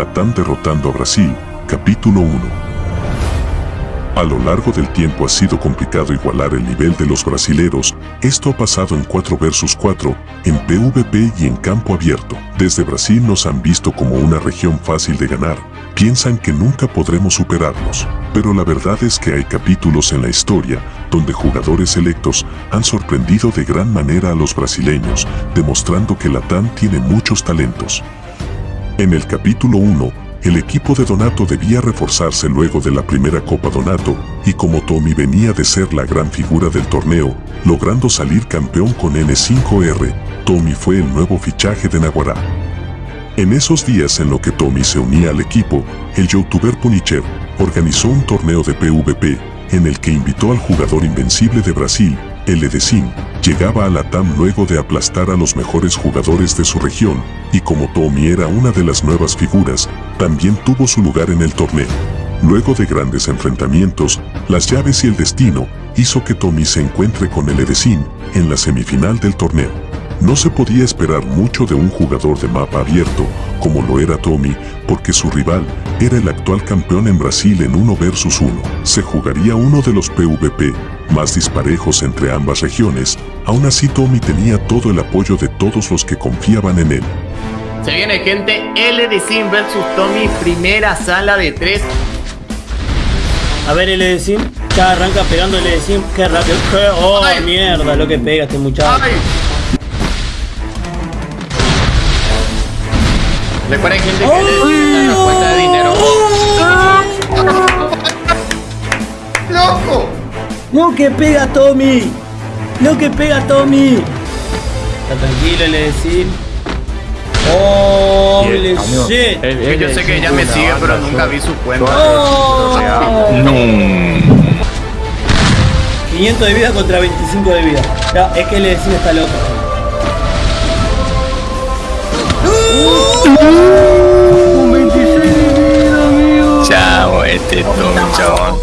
Latam derrotando a Brasil, capítulo 1. A lo largo del tiempo ha sido complicado igualar el nivel de los brasileros, esto ha pasado en 4 vs 4, en PvP y en campo abierto. Desde Brasil nos han visto como una región fácil de ganar, piensan que nunca podremos superarlos. Pero la verdad es que hay capítulos en la historia donde jugadores selectos han sorprendido de gran manera a los brasileños, demostrando que Latam tiene muchos talentos. En el capítulo 1, el equipo de Donato debía reforzarse luego de la primera Copa Donato, y como Tommy venía de ser la gran figura del torneo, logrando salir campeón con N5R, Tommy fue el nuevo fichaje de Naguará. En esos días en lo que Tommy se unía al equipo, el youtuber Punicher organizó un torneo de PvP en el que invitó al jugador invencible de Brasil, el Edecin, llegaba a la TAM luego de aplastar a los mejores jugadores de su región, y como Tommy era una de las nuevas figuras, también tuvo su lugar en el torneo. Luego de grandes enfrentamientos, las llaves y el destino hizo que Tommy se encuentre con el Edecin en la semifinal del torneo. No se podía esperar mucho de un jugador de mapa abierto, como lo era Tommy, porque su rival era el actual campeón en Brasil en 1 vs 1. Se jugaría uno de los PvP más disparejos entre ambas regiones, aún así Tommy tenía todo el apoyo de todos los que confiaban en él. Se viene gente, L de Sim versus Tommy, primera sala de tres. A ver, L de Sim, ya arranca pegando L de Sim, qué rápido. Oh, mierda, lo que pega este muchacho. Recuerden gente que le la cuenta de dinero. ¡Loco! No que pega Tommy. No que pega Tommy. Está tranquilo, le decís. Oh, le shit. Yo sé que ella me sigue, pero nunca vi su cuenta. Oh. No. 500 de vida contra 25 de vida. Ya, es que le decís está loco. Chao, este Tommy, chao.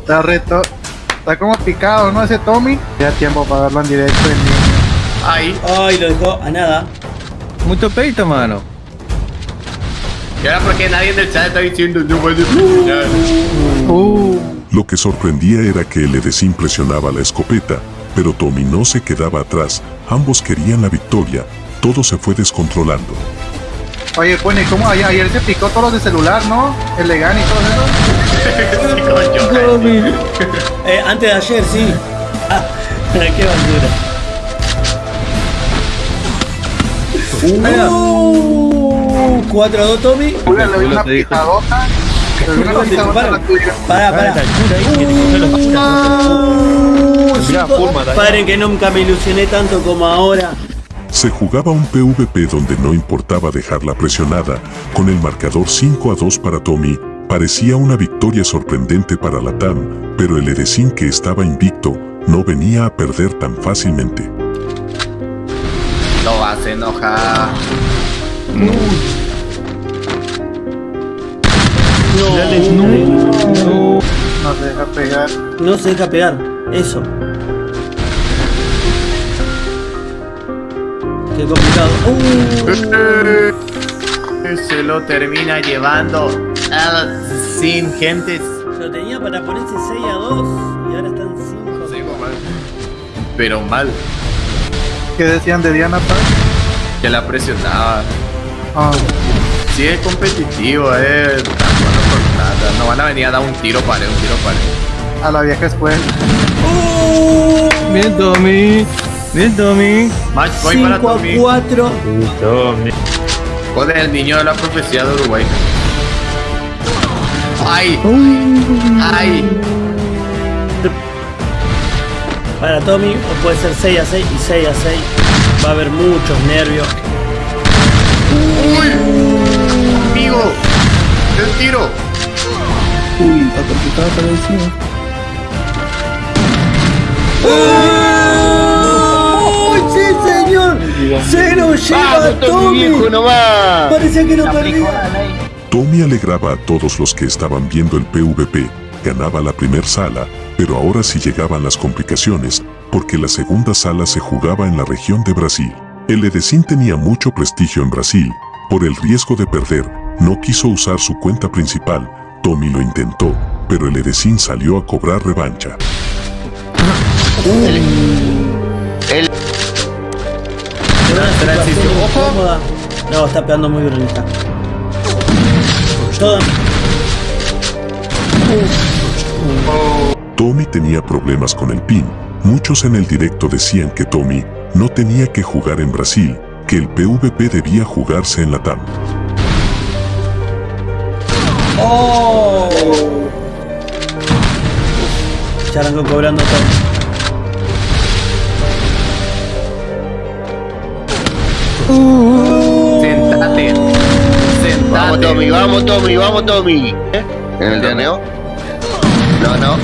Está reto. Está como picado, ¿no? Ese Tommy. Ya tiempo para verlo en directo en Ay. Ay, lo dejó a nada. Mucho peito, mano. Y ahora porque nadie en el chat está diciendo no puede uh. Lo que sorprendía era que el Edecín presionaba la escopeta, pero Tommy no se quedaba atrás, ambos querían la victoria, todo se fue descontrolando. Oye, pone, ¿cómo ayer, ayer se picó todos los de celular, no? El Legan y todo eso. eh, antes de ayer, sí. Ah, qué basura. Uh, 4 a 2, Tommy. Una, le una. Para, para. Paren que nunca me ilusioné tanto como ahora. Se jugaba un PvP donde no importaba dejarla presionada, con el marcador 5 a 2 para Tommy, parecía una victoria sorprendente para la TAM, pero el Edecin que estaba invicto, no venía a perder tan fácilmente. Lo vas a enojar. No. No. No se deja pegar. No se deja pegar. Eso. Qué complicado. Uh. Se lo termina llevando sin gentes. Lo tenía para ponerse 6 a 2 y ahora están 5. Sí, Pero mal. ¿Qué decían de Diana Paz? Que la presionaba. Ah. Sí, es competitivo, eh. No van a venir a dar un tiro para un tiro para A la vieja escuela. Uh. Bien, Tommy. Bien, Tommy. Match voy para Tommy. 4. Tommy. Joder, el niño de la profecía de Uruguay. ¡Ay! ¡Ay! Para Tommy, o puede ser 6 a 6 y 6 a 6. Va a haber muchos nervios. ¡Uy! ¡Amigo! ¡El tiro! Uy, está complicado para encima. ¡Se lo lleva a Tommy! Parecía que no perdía. Tommy alegraba a todos los que estaban viendo el PvP, ganaba la primera sala, pero ahora sí llegaban las complicaciones, porque la segunda sala se jugaba en la región de Brasil. El Edecín tenía mucho prestigio en Brasil, por el riesgo de perder, No quiso usar su cuenta principal. Tommy lo intentó, pero el Edecín salió a cobrar revancha. El, el Ojo. No, está pegando muy. Todo. Tommy tenía problemas con el PIN. Muchos en el directo decían que Tommy no tenía que jugar en Brasil, que el PvP debía jugarse en la TAM. ¡Oh! Ya arrancó cobrando todo. Sentate. Sentate. vamos Tommy, vamos Tommy, vamos Tommy. ¿Eh? ¿En el torneo? No, no.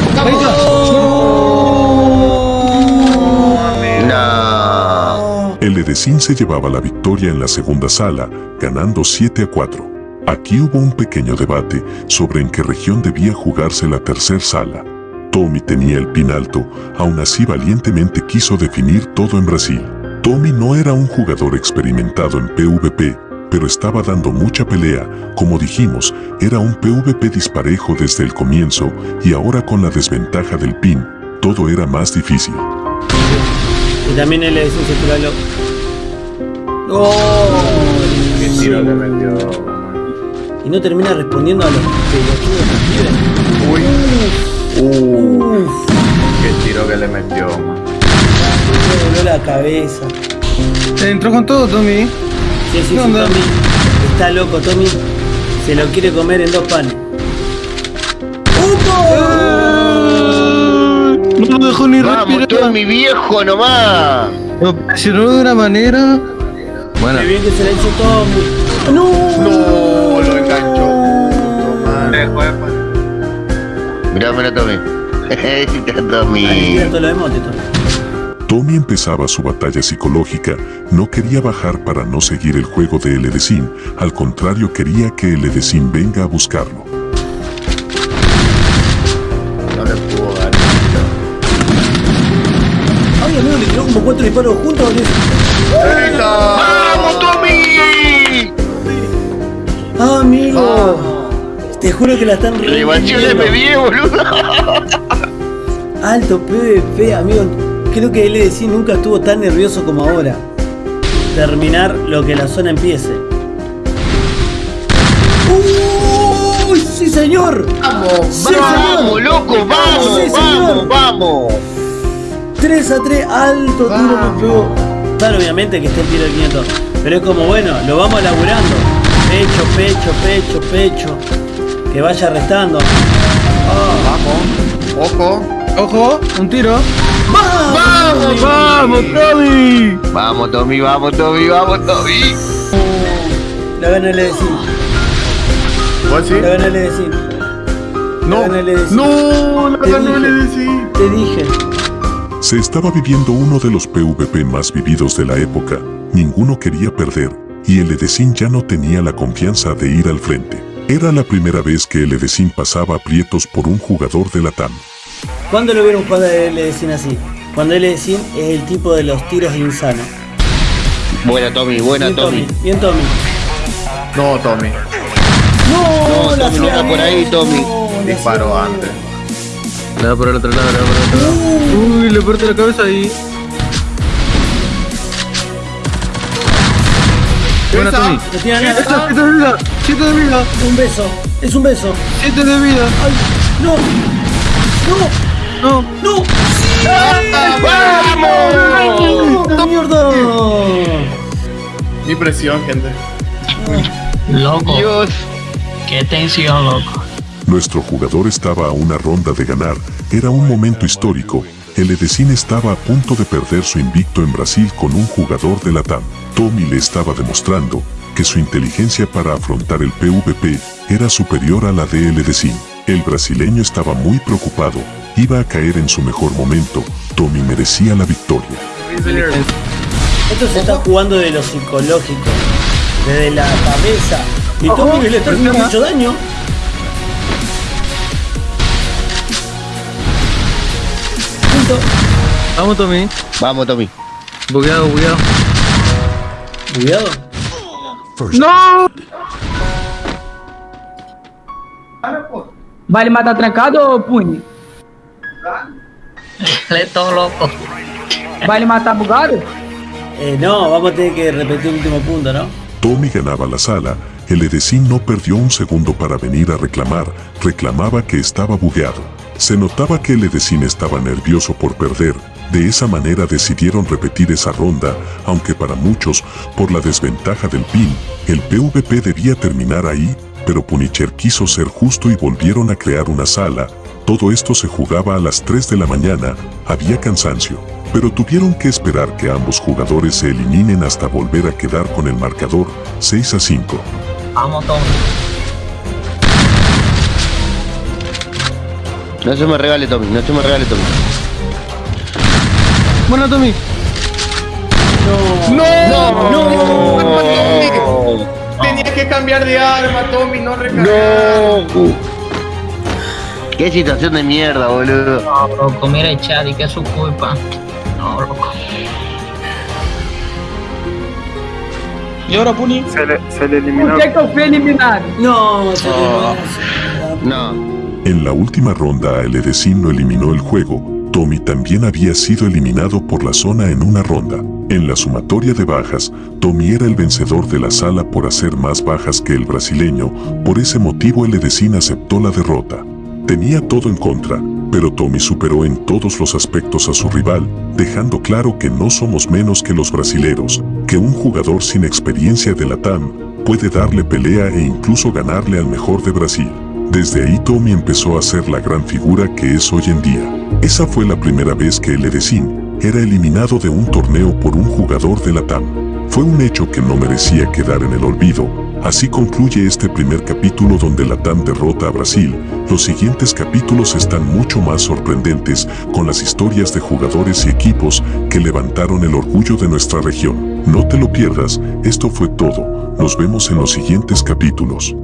No. El Edecín se llevaba la victoria en la segunda sala, ganando 7 a 4. Aquí hubo un pequeño debate sobre en qué región debía jugarse la tercera sala. Tommy tenía el pin alto, aún así valientemente quiso definir todo en Brasil. Tommy no era un jugador experimentado en PvP, pero estaba dando mucha pelea, como dijimos, era un PvP disparejo desde el comienzo y ahora con la desventaja del pin, todo era más difícil. Y también él tira lo. ¡Oh! Qué tiro le metió. Y no termina respondiendo a los pelotudos la cabeza. Entró con todo, Tommy. Sí, sí, sí. Tommy. Está loco, Tommy. Se lo quiere comer en dos panes. No lo dejó ni Vamos. Tommy viejo nomás. Lo presionó de una manera. Bueno, Qué bien que se la hizo Tommy. ¡No! No, lo enganchó. Mirá, mirá Tommy. Está Ahí Tommy. cierto lo emote, Tommy. Tommy empezaba su batalla psicológica, no quería bajar para no seguir el juego de El Edecín, al contrario quería que El Edecín venga a buscarlo. No le dar. Ay, amigo, le tiró como cuatro disparos juntos. ¿o ¡Vamos Tommy! Ah, amigo. Te juro que la están de reviviendo. MB, boludo. Alto PvP, amigo. Creo que LDC nunca estuvo tan nervioso como ahora. Terminar lo que la zona empiece. ¡Uy! ¡Sí, señor! Vamos, Sí, Vamos, señor. loco, vamos, Sí, señor. vamos, vamos. 3 a 3, alto tiro me pegó. Claro, obviamente que esté el tiro de 500. Pero es como, bueno, lo vamos laburando. Pecho, pecho, pecho, pecho. Que vaya restando. Vamos. Ojo. Ojo, un tiro. ¡Vamos! ¡Vamos, Tommy! Vamos Tommy, vamos Tommy, vamos Tommy. La gana LDC. ¿Vos sí? La gana LDC. No. La gana LDC. No, la dije. el EDC. Te dije. Se estaba viviendo uno de los PvP más vividos de la época, ninguno quería perder, y el Edecín ya no tenía la confianza de ir al frente. Era la primera vez que el Edecín pasaba aprietos por un jugador de la TAM. ¿Cuándo lo vieron jugar a LDC así? Cuando LDC es el tipo de los tiros insanos. Buena Tommy, buena Bien Tommy. Bien Tommy. No, Tommy. No, No, la Tommy, no está por ahí, Tommy. No, la Disparó antes. Le da por el otro lado, le da por el otro lado. Uy, le parte la cabeza ahí. Buena, Tommy. No tiene nada. Esto, siete de vida, siete de vida, un beso. Es un beso. siete de vida. Ay, no. No, No, no. ¡Vamos! ¡No, mierda! Mi presión, gente. Loco, Dios. qué tensión, loco. Nuestro jugador estaba a una ronda de ganar, era un momento histórico. El Edecín estaba a punto de perder su invicto en Brasil con un jugador de la TAM. Tommy le estaba demostrando que su inteligencia para afrontar el PvP era superior a la de El Edecín. El brasileño estaba muy preocupado, iba a caer en su mejor momento. Tommy merecía la victoria. Esto se está jugando de lo psicológico. Desde la cabeza. Y Tommy le está haciendo mucho daño. Punto. vamos, Tommy. Vamos Tommy. Bugueado, bugueado. Cuidado. ¡No! Vale matar trancado ou pune? Todo loco. Vale matar bugado? Eh, no, vamos a tener que repetir el último punto, ¿no? Tommy ganaba la sala, el Edesín no perdió un segundo para venir a reclamar, reclamaba que estaba bugueado. Se notaba que el Edesín estaba nervioso por perder, de esa manera decidieron repetir esa ronda, aunque para muchos, por la desventaja del PIN, el PvP debía terminar ahí, pero Punisher quiso ser justo y volvieron a crear una sala. Todo esto se jugaba a las 3 de la mañana, había cansancio, pero tuvieron que esperar que ambos jugadores se eliminen hasta volver a quedar con el marcador 6 a 5. Vamos, Tommy. No se me regale, Tommy. No se me regale, Tommy. Bueno, Tommy. ¡No! ¡No! Tenía que cambiar de arma, Tommy, no recargar. ¡No! ¡Qué situación de mierda, boludo! No, loco, mira el chat y que es su culpa. No, loco. ¿Y ahora, Puni? Se le, se le Por que, que eu fui eliminado? No, se Oh. eliminó. No. En la última ronda el Edesín no eliminó el juego, Tommy también había sido eliminado por la zona en una ronda. En la sumatoria de bajas, Tommy era el vencedor de la sala por hacer más bajas que el brasileño, por ese motivo el Edesín aceptó la derrota. Tenía todo en contra, pero Tommy superó en todos los aspectos a su rival, dejando claro que no somos menos que los brasileros, que un jugador sin experiencia de la TAM puede darle pelea e incluso ganarle al mejor de Brasil. Desde ahí Tommy empezó a ser la gran figura que es hoy en día. Esa fue la primera vez que el Edesín era eliminado de un torneo por un jugador de la TAM. Fue un hecho que no merecía quedar en el olvido. Así concluye este primer capítulo donde la TAM derrota a Brasil. Los siguientes capítulos están mucho más sorprendentes con las historias de jugadores y equipos que levantaron el orgullo de nuestra región. No te lo pierdas, esto fue todo. Nos vemos en los siguientes capítulos.